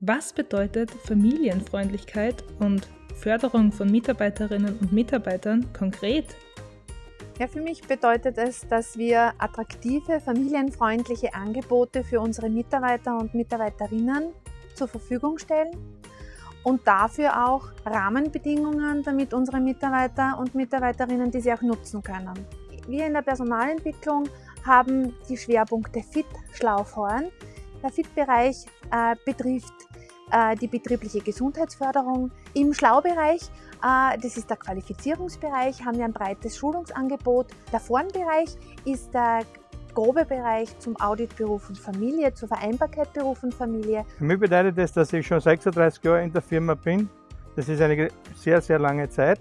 Was bedeutet Familienfreundlichkeit und Förderung von Mitarbeiterinnen und Mitarbeitern konkret? Ja, für mich bedeutet es, dass wir attraktive, familienfreundliche Angebote für unsere Mitarbeiter und Mitarbeiterinnen zur Verfügung stellen und dafür auch Rahmenbedingungen, damit unsere Mitarbeiter und Mitarbeiterinnen diese auch nutzen können. Wir in der Personalentwicklung haben die Schwerpunkte Fit, Schlau, Horn. Der Fit-Bereich äh, betrifft äh, die betriebliche Gesundheitsförderung. Im Schlaubereich, äh, das ist der Qualifizierungsbereich, haben wir ein breites Schulungsangebot. Der Vornbereich ist der grobe Bereich zum Audit Beruf und Familie, zur Vereinbarkeit Beruf und Familie. Für mich bedeutet das, dass ich schon 36 Jahre in der Firma bin. Das ist eine sehr, sehr lange Zeit.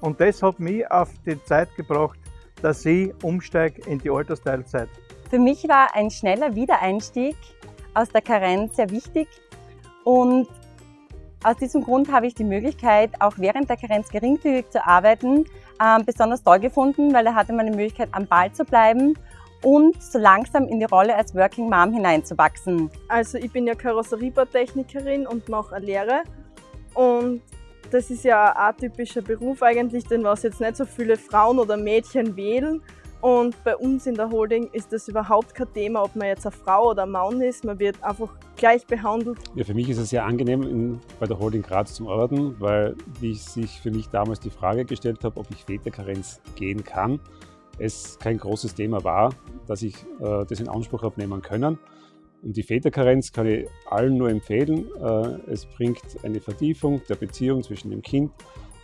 Und das hat mich auf die Zeit gebracht, dass ich umsteige in die Altersteilzeit. Für mich war ein schneller Wiedereinstieg aus der Karenz sehr wichtig und aus diesem Grund habe ich die Möglichkeit, auch während der Karenz geringfügig zu arbeiten, äh, besonders toll gefunden, weil da hatte man die Möglichkeit, am Ball zu bleiben und so langsam in die Rolle als Working Mom hineinzuwachsen. Also ich bin ja Karosseriebautechnikerin und mache eine Lehre und das ist ja ein atypischer Beruf eigentlich, den was jetzt nicht so viele Frauen oder Mädchen wählen. Und bei uns in der Holding ist das überhaupt kein Thema, ob man jetzt eine Frau oder ein Mann ist. Man wird einfach gleich behandelt. Ja, für mich ist es sehr angenehm, in, bei der Holding Graz zu arbeiten, weil wie ich sich für mich damals die Frage gestellt habe, ob ich Väterkarenz gehen kann, es kein großes Thema war, dass ich äh, das in Anspruch habe nehmen können. Und die Väterkarenz kann ich allen nur empfehlen. Äh, es bringt eine Vertiefung der Beziehung zwischen dem Kind.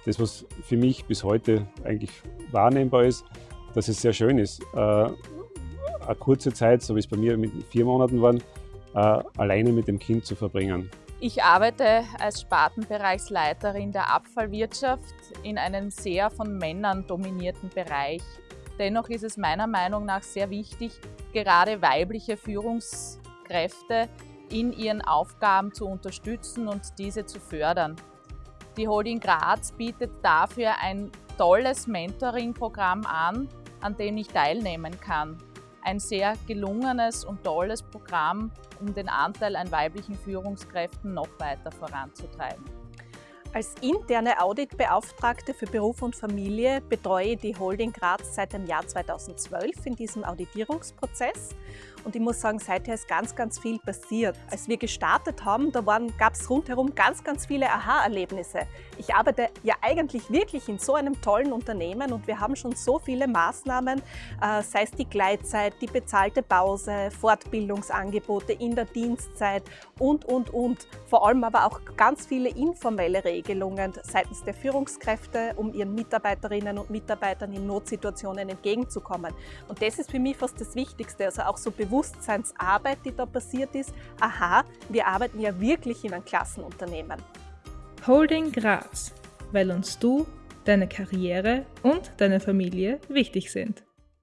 Das, was für mich bis heute eigentlich wahrnehmbar ist, dass es sehr schön ist, äh, eine kurze Zeit, so wie es bei mir mit vier Monaten waren, äh, alleine mit dem Kind zu verbringen. Ich arbeite als Spartenbereichsleiterin der Abfallwirtschaft in einem sehr von Männern dominierten Bereich. Dennoch ist es meiner Meinung nach sehr wichtig, gerade weibliche Führungs Kräfte in ihren Aufgaben zu unterstützen und diese zu fördern. Die Holding Graz bietet dafür ein tolles Mentoring-Programm an, an dem ich teilnehmen kann. Ein sehr gelungenes und tolles Programm, um den Anteil an weiblichen Führungskräften noch weiter voranzutreiben. Als interne Auditbeauftragte für Beruf und Familie betreue ich die Holding Graz seit dem Jahr 2012 in diesem Auditierungsprozess. Und ich muss sagen, seither ist ganz, ganz viel passiert. Als wir gestartet haben, da gab es rundherum ganz, ganz viele Aha-Erlebnisse. Ich arbeite ja eigentlich wirklich in so einem tollen Unternehmen und wir haben schon so viele Maßnahmen, äh, sei es die Gleitzeit, die bezahlte Pause, Fortbildungsangebote in der Dienstzeit und, und, und. Vor allem aber auch ganz viele informelle Regeln Regelungen seitens der Führungskräfte, um ihren Mitarbeiterinnen und Mitarbeitern in Notsituationen entgegenzukommen. Und das ist für mich fast das Wichtigste, also auch so Bewusstseinsarbeit, die da passiert ist. Aha, wir arbeiten ja wirklich in einem Klassenunternehmen. Holding Graz, weil uns du, deine Karriere und deine Familie wichtig sind.